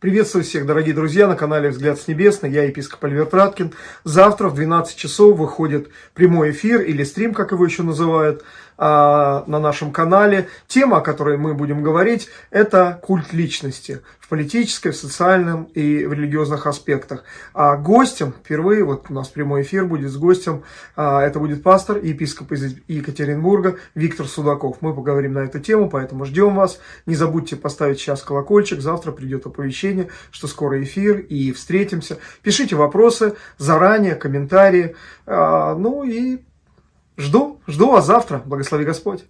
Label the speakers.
Speaker 1: Приветствую всех, дорогие друзья, на канале «Взгляд с небесной». Я епископ Альберт Раткин. Завтра в 12 часов выходит прямой эфир или стрим, как его еще называют, а, на нашем канале. Тема, о которой мы будем говорить, это культ личности политической, в социальном и в религиозных аспектах. А гостем, впервые, вот у нас прямой эфир будет с гостем, а, это будет пастор и епископ из Екатеринбурга Виктор Судаков. Мы поговорим на эту тему, поэтому ждем вас. Не забудьте поставить сейчас колокольчик, завтра придет оповещение, что скоро эфир и встретимся. Пишите вопросы заранее, комментарии. А, ну и Жду, жду вас завтра. Благослови Господь.